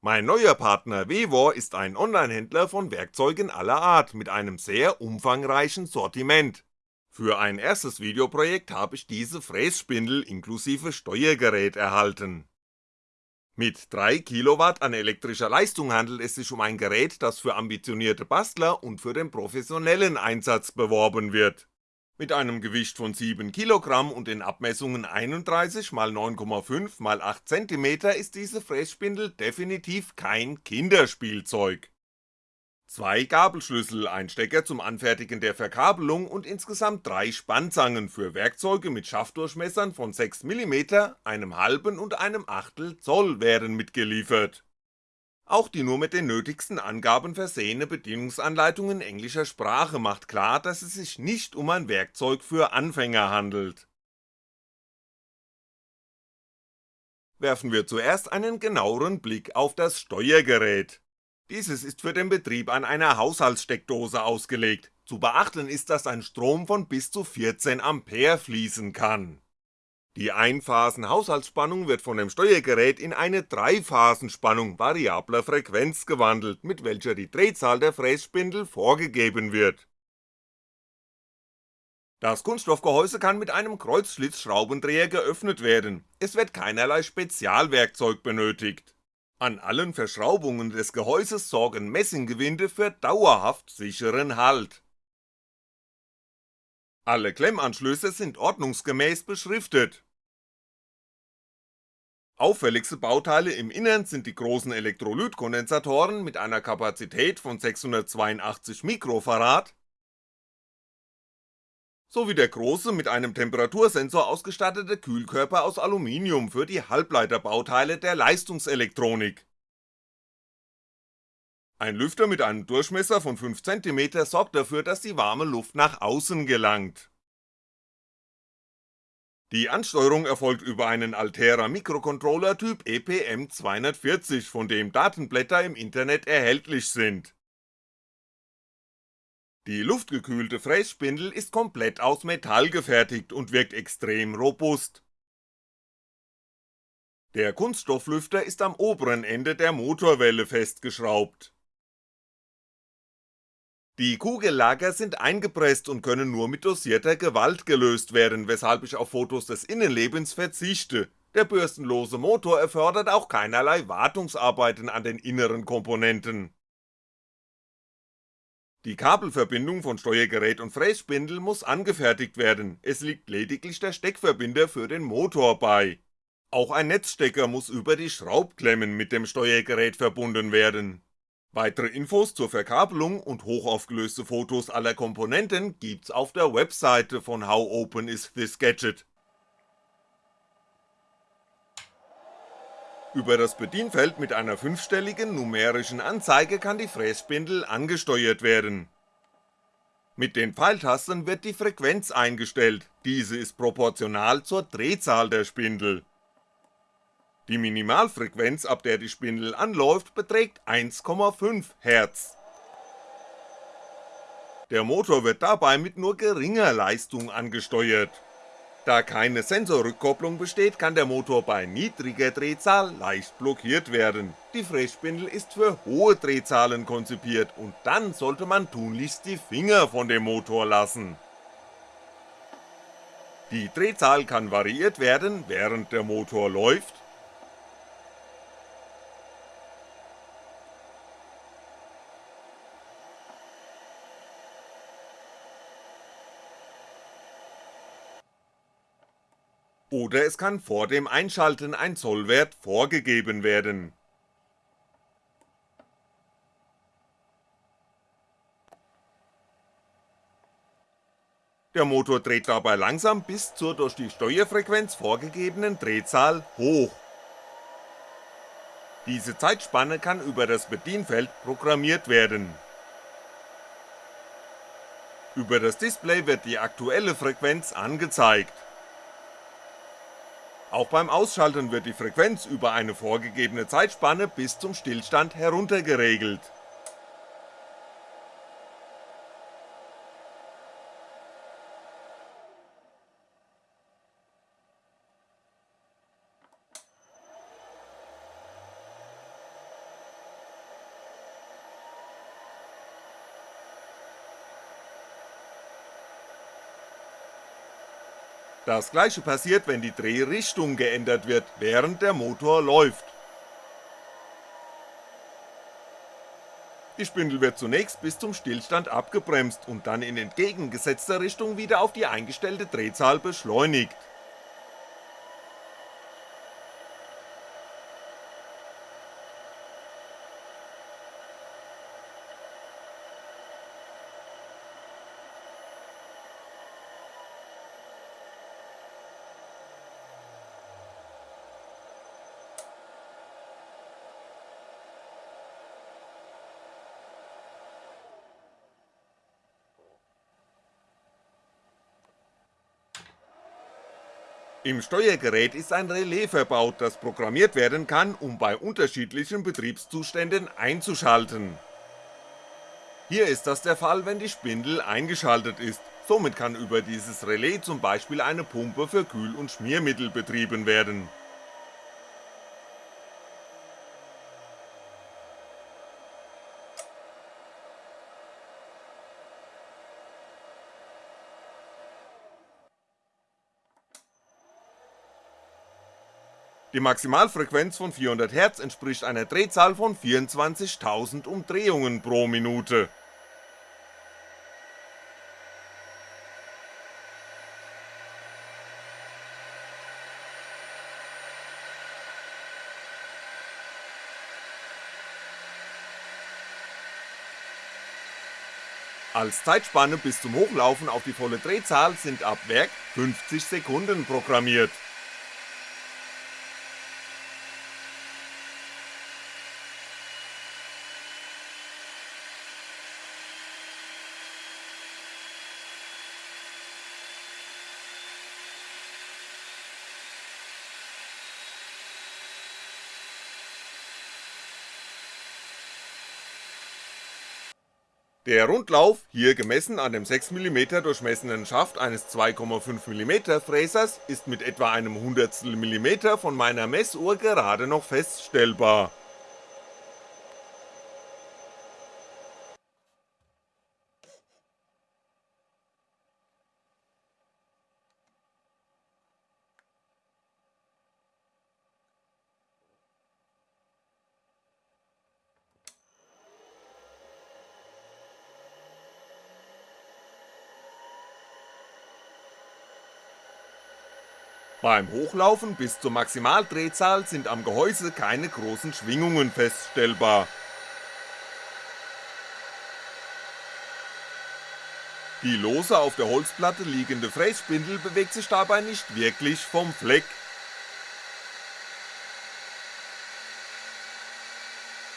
Mein neuer Partner Vevor ist ein Onlinehändler von Werkzeugen aller Art mit einem sehr umfangreichen Sortiment. Für ein erstes Videoprojekt habe ich diese Frässpindel inklusive Steuergerät erhalten. Mit 3 Kilowatt an elektrischer Leistung handelt es sich um ein Gerät, das für ambitionierte Bastler und für den professionellen Einsatz beworben wird. Mit einem Gewicht von 7 Kilogramm und den Abmessungen 31 x 9,5 x 8 cm ist diese Frässpindel definitiv kein Kinderspielzeug. Zwei Gabelschlüssel, ein Stecker zum Anfertigen der Verkabelung und insgesamt drei Spannzangen für Werkzeuge mit Schaftdurchmessern von 6mm, einem halben und einem Achtel Zoll werden mitgeliefert auch die nur mit den nötigsten Angaben versehene Bedienungsanleitung in englischer Sprache macht klar, dass es sich nicht um ein Werkzeug für Anfänger handelt. Werfen wir zuerst einen genaueren Blick auf das Steuergerät. Dieses ist für den Betrieb an einer Haushaltssteckdose ausgelegt, zu beachten ist, dass ein Strom von bis zu 14A fließen kann die Einphasen-Haushaltsspannung wird von dem Steuergerät in eine Dreiphasenspannung variabler Frequenz gewandelt, mit welcher die Drehzahl der Frässpindel vorgegeben wird. Das Kunststoffgehäuse kann mit einem Kreuzschlitzschraubendreher geöffnet werden, es wird keinerlei Spezialwerkzeug benötigt. An allen Verschraubungen des Gehäuses sorgen Messinggewinde für dauerhaft sicheren Halt alle Klemmanschlüsse sind ordnungsgemäß beschriftet. Auffälligste Bauteile im Innern sind die großen Elektrolytkondensatoren mit einer Kapazität von 682 Mikrofarad sowie der große mit einem Temperatursensor ausgestattete Kühlkörper aus Aluminium für die Halbleiterbauteile der Leistungselektronik ein Lüfter mit einem Durchmesser von 5cm sorgt dafür, dass die warme Luft nach außen gelangt. Die Ansteuerung erfolgt über einen Altera Mikrocontroller Typ EPM240, von dem Datenblätter im Internet erhältlich sind. Die luftgekühlte Frässpindel ist komplett aus Metall gefertigt und wirkt extrem robust. Der Kunststofflüfter ist am oberen Ende der Motorwelle festgeschraubt die Kugellager sind eingepresst und können nur mit dosierter Gewalt gelöst werden, weshalb ich auf Fotos des Innenlebens verzichte, der bürstenlose Motor erfordert auch keinerlei Wartungsarbeiten an den inneren Komponenten. Die Kabelverbindung von Steuergerät und Frässpindel muss angefertigt werden, es liegt lediglich der Steckverbinder für den Motor bei. Auch ein Netzstecker muss über die Schraubklemmen mit dem Steuergerät verbunden werden Weitere Infos zur Verkabelung und hochaufgelöste Fotos aller Komponenten gibt's auf der Webseite von How Open Is This Gadget. Über das Bedienfeld mit einer fünfstelligen numerischen Anzeige kann die Frässpindel angesteuert werden. Mit den Pfeiltasten wird die Frequenz eingestellt, diese ist proportional zur Drehzahl der Spindel die Minimalfrequenz, ab der die Spindel anläuft, beträgt 1,5 Hz. Der Motor wird dabei mit nur geringer Leistung angesteuert. Da keine Sensorrückkopplung besteht, kann der Motor bei niedriger Drehzahl leicht blockiert werden. Die Frässpindel ist für hohe Drehzahlen konzipiert und dann sollte man tunlichst die Finger von dem Motor lassen. Die Drehzahl kann variiert werden, während der Motor läuft oder es kann vor dem Einschalten ein Zollwert vorgegeben werden. Der Motor dreht dabei langsam bis zur durch die Steuerfrequenz vorgegebenen Drehzahl hoch. Diese Zeitspanne kann über das Bedienfeld programmiert werden. Über das Display wird die aktuelle Frequenz angezeigt auch beim Ausschalten wird die Frequenz über eine vorgegebene Zeitspanne bis zum Stillstand heruntergeregelt. Das gleiche passiert, wenn die Drehrichtung geändert wird, während der Motor läuft. Die Spindel wird zunächst bis zum Stillstand abgebremst und dann in entgegengesetzter Richtung wieder auf die eingestellte Drehzahl beschleunigt Im Steuergerät ist ein Relais verbaut, das programmiert werden kann, um bei unterschiedlichen Betriebszuständen einzuschalten. Hier ist das der Fall, wenn die Spindel eingeschaltet ist, somit kann über dieses Relais zum Beispiel eine Pumpe für Kühl- und Schmiermittel betrieben werden Die Maximalfrequenz von 400Hz entspricht einer Drehzahl von 24.000 Umdrehungen pro Minute. Als Zeitspanne bis zum Hochlaufen auf die volle Drehzahl sind ab Werk 50 Sekunden programmiert Der Rundlauf, hier gemessen an dem 6mm durchmessenen Schaft eines 2,5mm Fräsers, ist mit etwa einem Hundertstel Millimeter von meiner Messuhr gerade noch feststellbar Beim Hochlaufen bis zur Maximaldrehzahl sind am Gehäuse keine großen Schwingungen feststellbar. Die lose auf der Holzplatte liegende Frässpindel bewegt sich dabei nicht wirklich vom Fleck.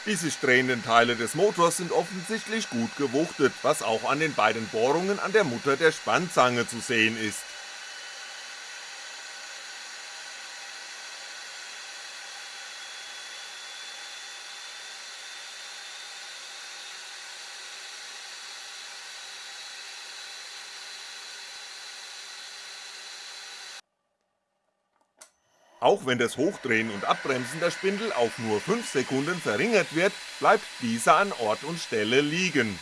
Die sich drehenden Teile des Motors sind offensichtlich gut gewuchtet, was auch an den beiden Bohrungen an der Mutter der Spannzange zu sehen ist Auch wenn das Hochdrehen und Abbremsen der Spindel auf nur 5 Sekunden verringert wird, bleibt diese an Ort und Stelle liegen.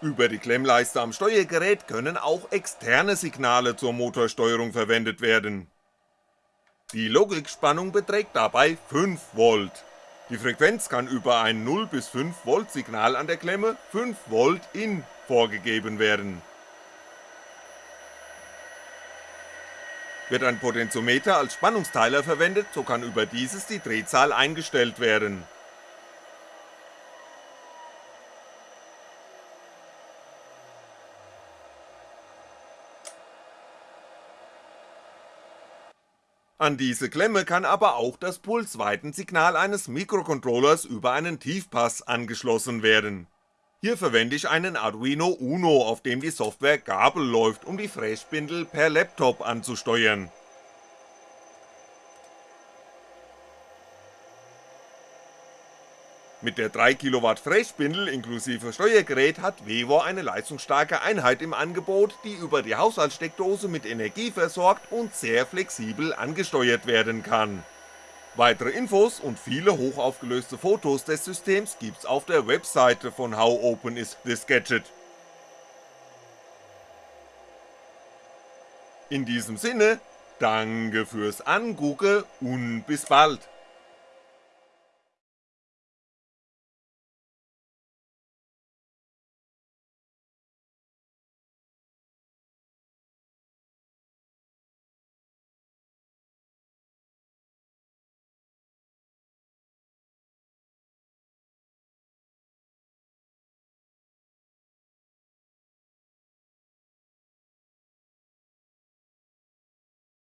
Über die Klemmleiste am Steuergerät können auch externe Signale zur Motorsteuerung verwendet werden. Die Logikspannung beträgt dabei 5V die Frequenz kann über ein 0 bis 5V Signal an der Klemme 5V in vorgegeben werden. Wird ein Potentiometer als Spannungsteiler verwendet, so kann über dieses die Drehzahl eingestellt werden An diese Klemme kann aber auch das Pulsweitensignal eines Mikrocontrollers über einen Tiefpass angeschlossen werden. Hier verwende ich einen Arduino Uno, auf dem die Software Gabel läuft, um die Frässpindel per Laptop anzusteuern Mit der 3kW Frässpindel inklusive Steuergerät hat Vevo eine leistungsstarke Einheit im Angebot, die über die Haushaltssteckdose mit Energie versorgt und sehr flexibel angesteuert werden kann. Weitere Infos und viele hochaufgelöste Fotos des Systems gibt's auf der Webseite von How Open is this Gadget. In diesem Sinne, danke fürs Angucken und bis bald.